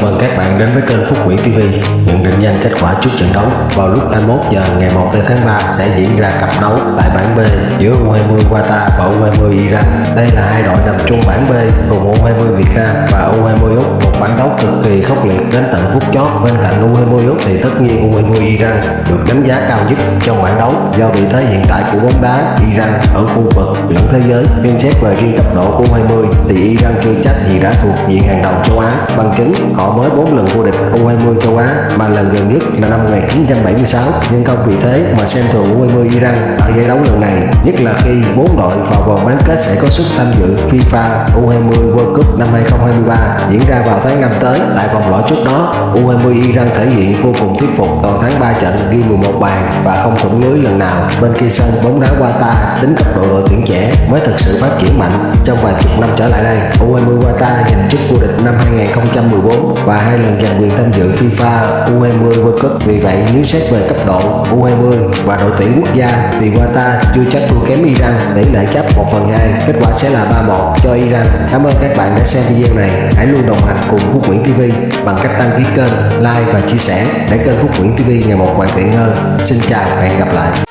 Chào mừng các bạn đến với kênh Phúc Nguyễn TV Nhận định nhanh kết quả trước trận đấu Vào lúc 21 giờ ngày 1 tháng 3 sẽ diễn ra cặp đấu tại bảng B giữa U20 Qatar và U20 Iran. Đây là hai đội nằm chung bảng B cùng U20 Việt Nam và U20 Úc, Một bảng cực kỳ khốc liệt đến tận phút chót. Bên cạnh U20 Úc thì tất nhiên U20 Iran được đánh giá cao nhất trong bảng đấu. Do vị thế hiện tại của bóng đá Iran ở khu vực lẫn thế giới, Nhưng xét về riêng cấp độ của U20 thì Iran chưa chắc gì đã thuộc diện hàng đầu châu Á. Bằng chứng họ mới 4 lần vô địch U20 châu Á, mà lần gần nhất là năm 1976 nhưng không vì thế mà xem thường U20 Iran ở giải đấu lần này, nhất là khi bốn đội vào vòng bán kết sẽ có sức tham dự FIFA U20 World Cup năm 2023 diễn ra vào tháng 5 tới. Tại vòng loại trước đó U20 Iran thể hiện vô cùng thuyết phục toàn thắng 3 trận, ghi 11 bàn và không thủng lưới lần nào. Bên kia sân, bóng đá Qatar tính cấp độ đội tuyển trẻ mới thực sự phát triển mạnh trong vài chục năm trở lại đây. U20 Qatar giành chức vô địch năm 2014 và hai lần giành quyền tham dự FIFA U20 World Cup. Vì vậy, nếu xét về cấp độ U20 và đội tuyển quốc gia thì Qatar chưa chắc thua kém Iran tỷ lệ chấp 1 phần 2 kết quả sẽ là 3-1 cho Iran. Cảm ơn các bạn đã xem video này. Hãy luôn đồng hành cùng Phúc Nguyễn TV bằng cách đăng ký kênh, like và chia sẻ để kênh Phúc Nguyễn TV ngày một hoàn thiện hơn. Xin chào và hẹn gặp lại.